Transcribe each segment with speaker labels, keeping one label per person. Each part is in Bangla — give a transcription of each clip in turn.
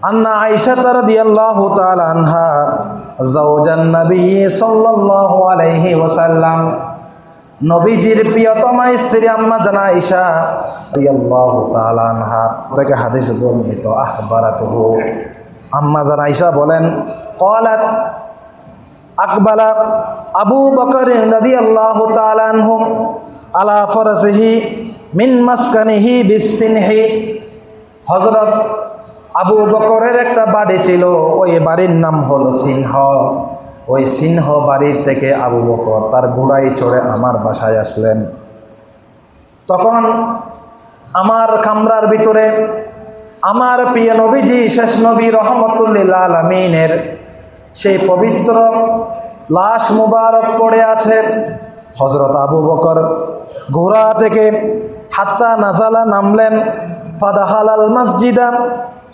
Speaker 1: আন্না আয়েশা তারা দিয়াল্লাহু তাআলা আনহা জাওজান আলাইহি ওয়াসাল্লাম। নবীজির প্রিয়তমা স্ত্রী আম্মা জানা ঈশা রাদিয়াল্লাহু তাআলা আনহা, তাকে হাদিস বর্ণিত, আখবারাতুহু। বলেন, ক্বালাত আকবালা আবু বকর রাদিয়াল্লাহু তাআলা আনহুম আলা ফরাসিহি মিন মাসকানিহি বিসিনহি। আবু বকরের একটা বাড়ি ছিল, ওই বাড়ির নাম হলো সিংহ। ওই সিংহ বাড়ির থেকে আবু বকর তার ঘোড়ায় চড়ে আমার বাসায় আসলেন। তখন আমার কামরার ভিতরে আমার প্রিয় নবীজি শেষ নবী রহমতুল্লিল আলমিনের সেই পবিত্র লাশ মুবারক পড়ে আছে। হজরত আবু বকর ঘোড়া থেকে হাত্তা নাজালা নামলেন ফাদাহালাল মসজিদা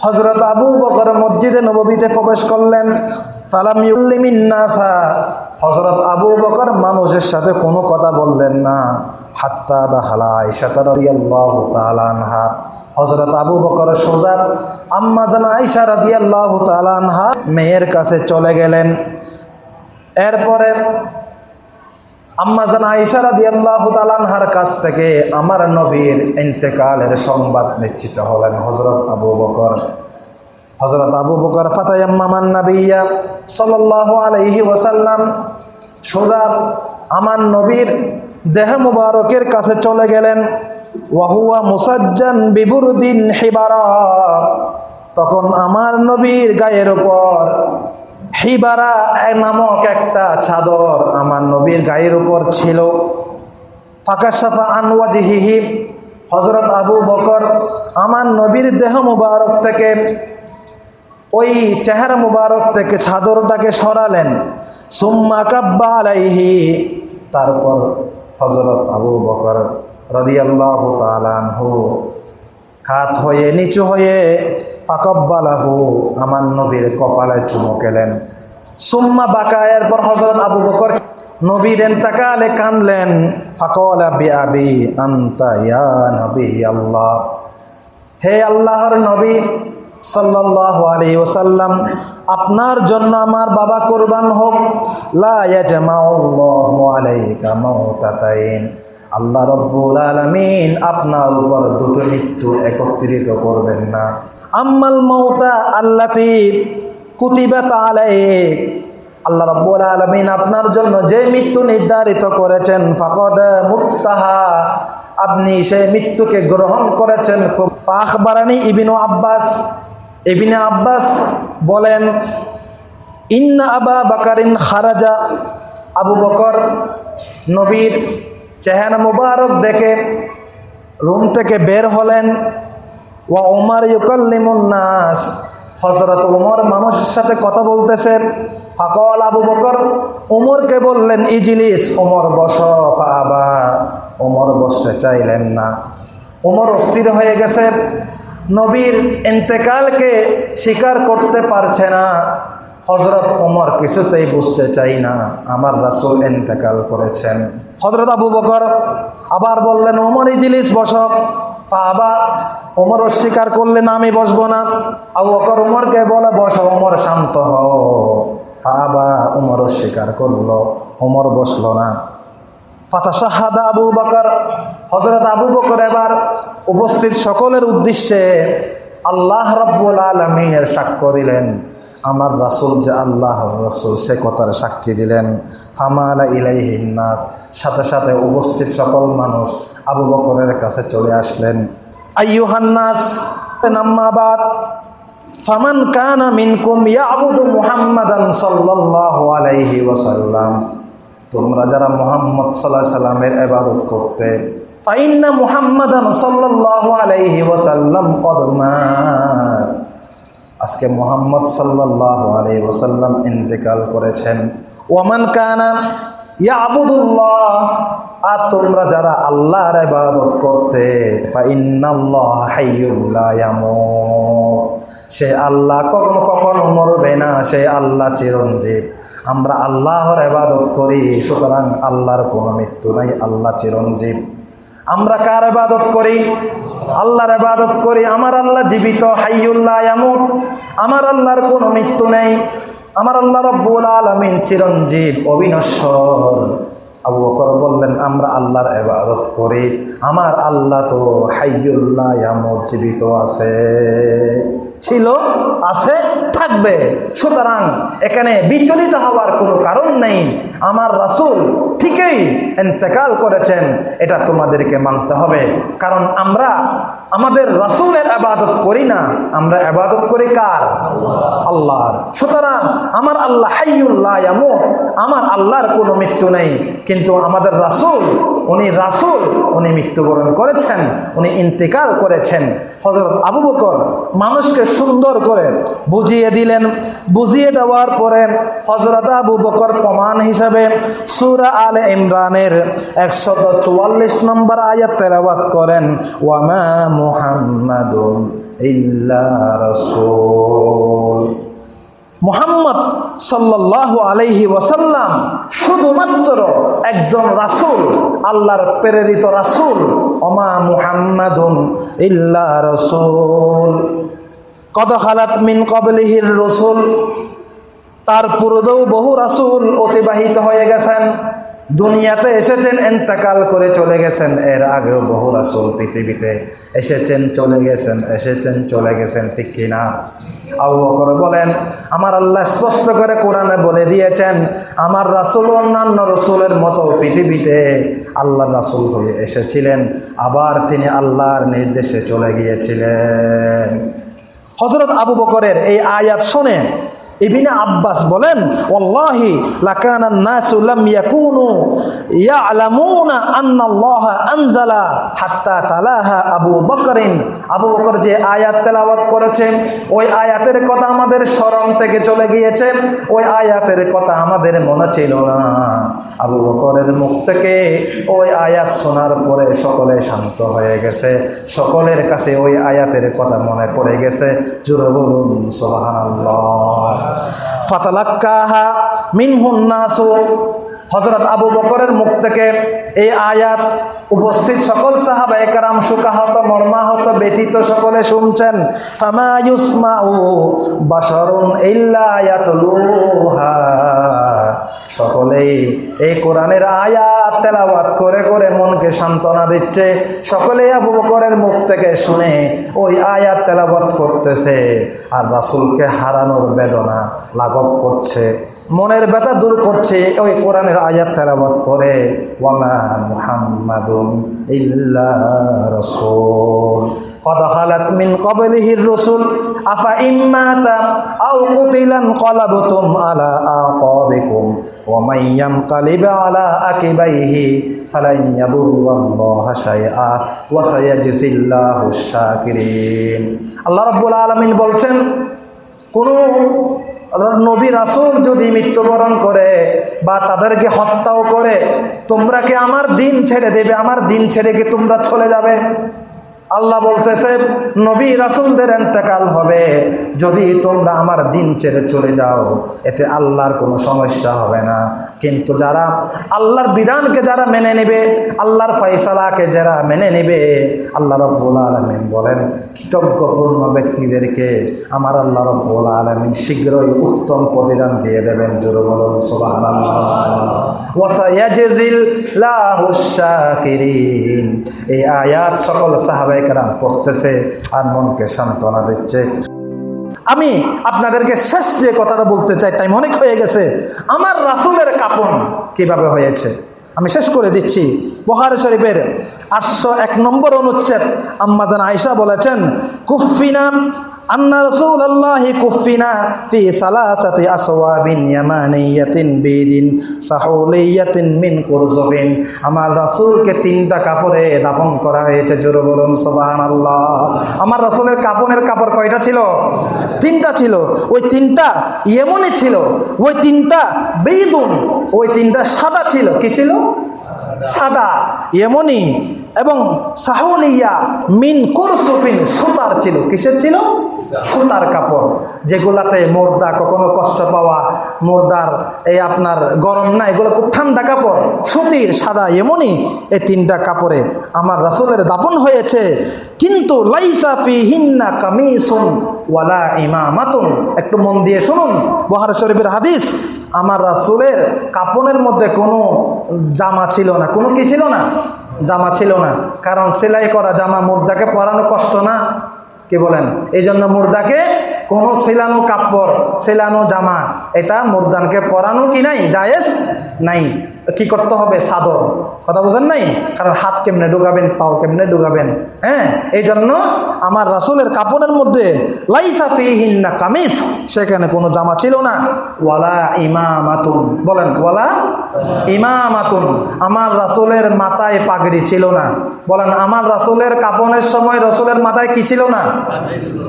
Speaker 1: হজরত আবু বকর মসজিদে নবীতে প্রবেশ করলেন। ফালাম ইউল্লিমিন্নাসা হজরত আবু বকর মানুষের সাথে কোনো কথা বললেন না। হাত্তা দাহালা আয়সা রাদিয়াল্লাহু তাআলা আনহা। হজরত আবু বকর সোজা আম্মা জানা আয়সা রাদিয়াল্লাহু তাআলা আনহা মেয়ের কাছে চলে গেলেন। এরপরে আম্মা জানা আয়সা রাদিয়াল্লাহু তাআলা কাছ থেকে আমার নবীর ইন্তেকালের সংবাদ নিশ্চিত হলেন হজরত আবু বকর। হজরত আবু বকর ফাতায়াম্মামান নাবিয়া সাল্লাল্লাহু আলাইহি ওয়াসাল্লাম সোজা আমার নবীর দেহ মুবারকের কাছে চলে গেলেন। ওয়াহুয়া মুসাজ্জান বিবুরদিন হিবারা। তখন আমার নবীর গায়ের উপর হিবারা নামক একটা চাদর আমার নবীর গায়ের উপর ছিল। ফাঁকা সাফা আনওয়াজিহি হজরত আবু বকর আমার নবীর দেহ মুবারক থেকে ওই চেহারা মুবারক থেকে চাদরটাকে সরালেন। সুম্মা কাব্বা আলাইহি তারপর হজরত আবু বকর রদিয়াল্লাহ তালানহু খাত হয়ে, নিচু হয়ে ফাকব্বালাহু, আমার নবীর কপালে চুমকেলেন সুম্মা বাকা, এরপর হজরত আবু বকর নবীর এন্তাকালে কানলেন ফাকল আবি আবি আন্তা ইয়া নবী আল্লাহ হে আল্লাহর নবী সাল্লাল্লাহু আলাইহি ওয়াসাল্লাম, আপনার জন্য আমার বাবা কুরবান হোক। লা ইয়াজমাউল্লাহু আলাইকা মাউতাতাইন। আল্লাহ রব্বুল আলামিন আপনার উপর দুটো মৃত্যু একত্রিত করবেন না। আম্মাল মৌতা আল্লাতি কুতিবাত আলাইক। আল্লাহ রব্বুল আলমিন আপনার জন্য যে মৃত্যু নির্ধারিত করেছেন, ফাকদ মুক্তাহা আপনি সেই মৃত্যুকে গ্রহণ করেছেন আখবারানি ইবিনু আব্বাস। ইবিনে আব্বাস বলেন, ইন্না আবা বাকারিন খারাজা আবু বকর নবীর চেহারা মুবারক দেখে রুম থেকে বের হলেন। ওয়া উমার নাস। হজরত উমর মানুষের সাথে কথা বলতেছে। ফাকল আবু বকর, উমরকে বললেন, ইজিলিস, উমর বস আবা উমর বসতে চাইলেন না। উমর অস্থির হয়ে গেছে। নবীর ইন্তেকালকে স্বীকার করতে পারছে না। হজরত ওমর কিছুতেই বুঝতে চাই না, আমার রাসুল ইন্তেকাল করেছেন। হজরত আবু বকর আবার বললেন, ওমর, ইজিলিস বসক আবা ওমর অস্বীকার করলেন, আমি বসবো না। আবু বকর উমরকে বলে, বসো, ওমর, শান্ত হও। আবা উমর অস্বীকার করল, ওমর বসল না। ফাতা শাহাদা আবু বকর হজরত আবু বকর এবার উপস্থিত সকলের উদ্দেশ্যে আল্লাহ রব্বুল আলমিনের সাক্ষ্য দিলেন। আমার রাসুল যে আল্লাহ রাসুল, সে কথার সাক্ষী দিলেন, ফামালা ইলাইহিন্নাস সাথে সাথে উপস্থিত সকল মানুষ আবু বকরের কাছে চলে আসলেন। আইয়ুহান্নাস নাম্মাবাদ, ফামান কানা মিনকুম ইয়াবুদু মুহাম্মাদান সাল্লাল্লাহু আলাইহি ওয়াসাল্লাম। তোমরা যারা মোহাম্মদ সাল্লাহ সাল্লামের এবাদত করতে, ফাইন্না মুহাম্মাদান সাল্লাল্লাহু আলাইহি ওয়াসাল্লাম কদমাত আজকে মোহাম্মদ সাল্লাল্লাহু আলাইহি ওয়াসাল্লাম ইন্তেকাল করেছেন। ওয়ামান কানা ইয়াবুদুল্লাহ, আর তোমরা যারা আল্লাহর ইবাদত করতে সে আল্লাহ কখনো কখনো মরবে না, সে আল্লাহ চিরঞ্জীব। আমরা আল্লাহর ইবাদত করি, সুতরাং আল্লাহর কোনো মৃত্যু নাই, আল্লাহ চিরঞ্জীব। আমরা কার ইবাদত করি? আল্লাহর আবাদত করি, আমার আল্লাহ জীবিত হাইউল্লাহ আমার আল্লাহর কোনো মৃত্যু নেই। আমার আল্লাহ রব্বুল আলমিন চিরঞ্জীব অবিনশ্বর। আবু বকর বললেন, আমরা আল্লাহর এবাদত করি। আমার আল্লাহ তো হাইয়ুল্লাহ ইয়ামুত, জীবিত আছে। ছিল, আছে, থাকবে। সুতরাং এখানে বিচলিত হওয়ার কোনো কারণ নেই। আমার রাসূল ঠিকই এন্তেকাল করেছেন, এটা তোমাদেরকে মানতে হবে। কারণ আমরা আমাদের রাসূলের আবাদত করি না। আমরা আবাদত করি কার? আল্লাহর। সুতরাং আমার আল্লাহ হাইয়ুল্লাহ আমার আল্লাহর কোনো মৃত্যু নেই। কিন্তু আমাদের রাসূল, উনি রাসুল, উনি মৃত্যুবরণ করেছেন, উনি ইন্তেকাল করেছেন। হজরত আবু বকর মানুষকে সুন্দর করে বুঝিয়ে দিলেন। বুঝিয়ে দেওয়ার পরে হজরত আবু বকর প্রমাণ হিসাবে সুরা আলে ইমরানের একশত চুয়াল্লিশ নম্বর আয়াত তেলাওয়াত করেন ওয়ামা মুহাম্মাদুন ইল্লা রাসূল। মোহাম্মদ সাল্লাহ আলহি ওয়াসাল্লাম শুধুমাত্র একজন রাসুল, আল্লাহর প্রেরিত রাসুল। অমা মুহাম্মাদুন ইল্লা রসুল। কদ হালাত মিন কবলিহির রসুল। তার পূর্বেও বহু রাসুল অতিবাহিত হয়ে গেছেন। দুনিয়াতে এসেছেন, এন্তাকাল করে চলে গেছেন। এর আগেও বহু রাসুল পৃথিবীতে এসেছেন, চলে গেছেন, এসেছেন, চলে গেছেন, ঠিক কিনা আবু বকর বলেন, আমার আল্লাহ স্পষ্ট করে কোরআনে বলে দিয়েছেন, আমার রাসুল অন্যান্য রসুলের মতো পৃথিবীতে আল্লাহ রাসূল হয়ে এসেছিলেন, আবার তিনি আল্লাহর নির্দেশে চলে গিয়েছিলেন। হজরত আবু বকরের এই আয়াত শোনে ইবিনে আব্বাস বলেন, আল্লাহ আনজালা হাত্তা তালাহা আবু বকরিন। আবু বকর যে আয়াত তেলাওয়াত করেছেন ওই আয়াতের কথা আমাদের স্মরণ থেকে চলে গিয়েছে, ওই আয়াতের কথা আমাদের মনে ছিল না। আবু বকরের মুখ থেকে ওই আয়াত শোনার পরে সকলে শান্ত হয়ে গেছে, সকলের কাছে ওই আয়াতের কথা মনে পড়ে গেছে। জোরে বলুন, সুবহানাল্লাহ। ফাতালাক্কাহা মিনহুন নাসু হজরত আবু বকরের মুখ থেকে এই আয়াত উপস্থিত সকল সাহাবা একরাম সুকাহত, মর্মাহত, ব্যতীত সকলে শুনছেন সকলেই এই কোরআনের আয়াত তেলাওয়াত করে করে মনকে সান্ত্বনা দিচ্ছে। সকলেই আবু বকরের মুখ থেকে শুনে ওই আয়াত তেলাওয়াত করতেছে আর রাসুলকে হারানোর বেদনা লাঘব করছে। মনের ব্যথা দূর করছে ওই কোরআনের পরের আয়াত তেলাবাদ করে, ওয়ামা মুহাম্মাদুম ইল্লা রসুল। কদ হালাত মিন কবলিহির রসুল, আফা ইম্মাতা আও কুতিলান কলাবতুম আলা আকাবিকুম, ওয়া মাইয়াম কালিবা আলা আকিবাইহি ফালান ইয়াদুল্লাহু শাইআ, ওয়া সায়াজিজিল্লাহু শাকিরিন। আল্লাহ রাব্বুল আলামিন বলছেন, কোন নবী রাসুল যদি মৃত্যুবরণ করে বা তাদেরকে হত্যাও করে, তোমরা কি আমার দিন ছেড়ে দেবে? আমার দিন ছেড়ে কি তোমরা চলে যাবে? আল্লাহ বলতেছে, নবী রাসুলদের এন্তেকাল হবে। যদি তোমরা আমার দিন ছেড়ে চলে যাও, এতে আল্লাহর কোনো সমস্যা হবে না। কিন্তু যারা আল্লাহর বিধানকে যারা মেনে নেবে, আল্লাহর ফয়সালাকে যারা মেনে নেবে, আল্লাহ রব্বুল আলমিন বলেন, কৃতজ্ঞপূর্ণ ব্যক্তিদেরকে আমার আল্লাহ রব্বুল আলমিন শীঘ্রই উত্তম প্রতিদান দিয়ে দেবেন। জোর বলুন, সুবহানাল্লাহ। এই আয়াত সকল পড়তেছে আর মনকে সান্ত্বনা দিচ্ছে। আমি আপনাদেরকে শেষ যে কথাটা বলতে চাই টাইম অনেক হয়ে গেছে, আমার রাসুলের কাপন কীভাবে হয়েছে? আমি শেষ করে দিচ্ছি। বহার শরীফের আটশো এক নম্বর অনুচ্ছেদ আম্মাজান আয়সা বলেছেন কুফিনা আন্না ফি মিন আমার তিনটা কাপড়ে করা হয়েছে আমার কাপনের কাপড় কয়টা ছিল? তিনটা ছিল। ওই তিনটা এমনই ছিল, ওই তিনটা বেদুন, ওই তিনটা সাদা ছিল। কি ছিল? সাদা এমনই এবং সাহুলিয়া মিন কুরসুফিন সুতার ছিল। কিসের ছিল? সুতার কাপড়, যেগুলাতে মোর্দা কখনো কষ্ট পাওয়া, মোর্দার এই আপনার গরম না, এগুলো খুব ঠান্ডা কাপড়, সুতির, সাদা, এমনই এই তিনটা কাপড়ে আমার রাসূলের দাপন হয়েছে। কিন্তু লাইসা ফি হিন্না কামিসুন ওয়ালা ইমামাতুন। একটু মন দিয়ে শুনুন বহার শরীফের হাদিস, আমার রাসূলের কাপনের মধ্যে কোনো জামা ছিল না। কোনো কি ছিল না? জামা ছিল না। কারণ সেলাই করা জামা মুর্দাকে পরানো কষ্ট না। কি বলেন? এই জন্য মুর্দাকে কোনো সেলানো কাপড়, সেলানো জামা, এটা মুর্দানকে পরানো কি নাই? জায়েজ নাই। কি করতে হবে? সাদর কথা বুঝেন নাই? কারণ হাত কেমনে ঢুকাবেন পাও কেমনে ঢুকাবেন হ্যাঁ? এই জন্য আমার রাসুলের কাপড়ের মধ্যে লাইসা কামিজ, সেখানে কোনো জামা ছিল না। ওয়ালা ইমামাতুন। বলেন, ওয়ালা ইমামাতুন। আমার রাসুলের মাথায় পাগড়ি ছিল না। বলেন, আমার রাসুলের কাপনের সময় রসুলের মাথায় কি ছিল না?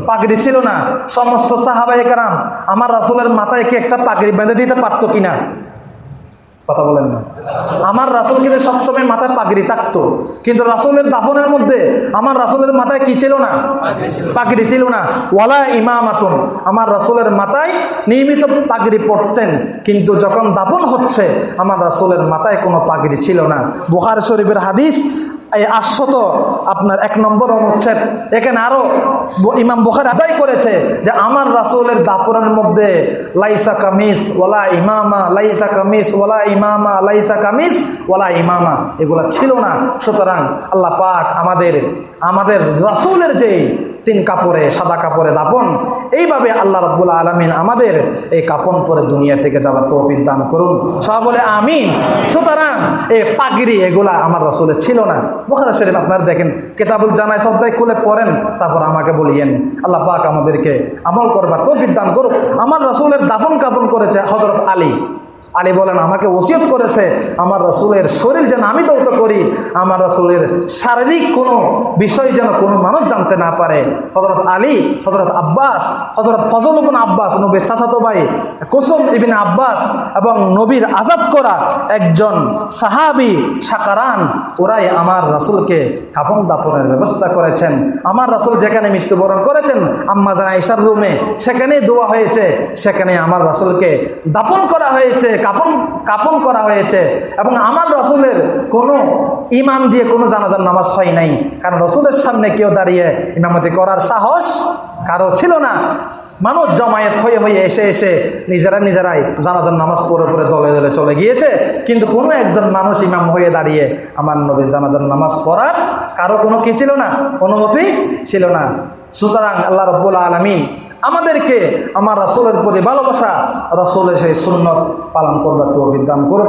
Speaker 1: পাগড়ি ছিল না। সমস্ত সাহাবাই কারাম, আমার রাসুলের মাথায় কি একটা পাগড়ি বেঁধে দিতে পারতো কিনা? কথা বলেন না। আমার রাসুল কিন্তু সবসময় মাথায় পাগড়ি থাকতো। কিন্তু রাসুলের দাফনের মধ্যে আমার রাসুলের মাথায় কি ছিল না? পাগড়ি ছিল না। ওয়ালা ইমামাতুন। আমার রাসুলের মাথায় নিয়মিত পাগড়ি পড়তেন। কিন্তু যখন দাফন হচ্ছে, আমার রাসুলের মাথায় কোনো পাগড়ি ছিল না। বুহার শরীফের হাদিস এই আশ্বত আপনার এক নম্বর অনুচ্ছেদ। এখানে আরও ইমাম বুখার আদায় করেছে যে আমার রাসুলের দাপুরের মধ্যে লাইসা কামিস ওলা ইমামা, লাইসা কামিস ওলা ইমামা, লাইসা কামিস ওলা ইমামা, এগুলা ছিল না। সুতরাং আল্লাহ পাক আমাদের আমাদের রাসুলের যে তিন কাপড়ে, সাদা কাপড়ে দাপন। এইভাবে আল্লাহ রব্বুল আলমিন আমাদের এই কাপন পরে দুনিয়া থেকে যাবার তৌফিক দান করুন। সব বলে, আমিন। সুতরাং এই পাগড়ি এগুলা আমার রসুলের ছিল না। বোখারা শরীফ আপনারা দেখেন, কেতাবুল জানায় শ্রদ্ধায় খুলে পড়েন, তারপর আমাকে বলিয়েন, আল্লাহ পাক আমাদেরকে আমল করবার তৌফিক দান করুক। আমার রসুলের দাফন কাপন করেছে হজরত আলী। আলী বলেন, আমাকে ওসিয়ত করেছে, আমার রসুলের শরীর যেন আমি দৌত করি, আমার রসুলের শারীরিক কোনো বিষয় যেন কোনো মানুষ জানতে না পারে। হজরত আলী হজরত আব্বাস হজরত ফজল ইবিন আব্বাস, নবীর চাচাতো ভাই, কুসুম ইবিন আব্বাস এবং নবীর আজাদ করা একজন সাহাবি সাকারান, ওরাই আমার রাসুলকে কাপন দাপনের ব্যবস্থা করেছেন। আমার রাসুল যেখানে মৃত্যুবরণ করেছেন, আম্মা জানা ঈশার রুমে, সেখানেই দোয়া হয়েছে, সেখানে আমার রাসুলকে দাপন করা হয়েছে কাপন কাপন করা হয়েছে। এবং আমার রসুলের কোনো ইমাম দিয়ে কোনো জানাজার নামাজ হয় নাই। কারণ রসুলের সামনে কেউ দাঁড়িয়ে ইমামতি করার সাহস কারও ছিল না। মানুষ জমায়েত হয়ে হয়ে এসে এসে নিজেরা নিজেরাই জানাজার নামাজ পড়ে পড়ে দলে দলে চলে গিয়েছে। কিন্তু কোনো একজন মানুষ ইমাম হয়ে দাঁড়িয়ে আমার নবী জানাজার নামাজ পড়ার কারও কোনো কি ছিল না? অনুমতি ছিল না। সুতরাং আল্লাহ রব্বুল আলমিন আমাদেরকে, আমার রাসুলের প্রতি ভালোবাসা, রাসুলের সেই সুন্নত পালন করবার তো দান করুক।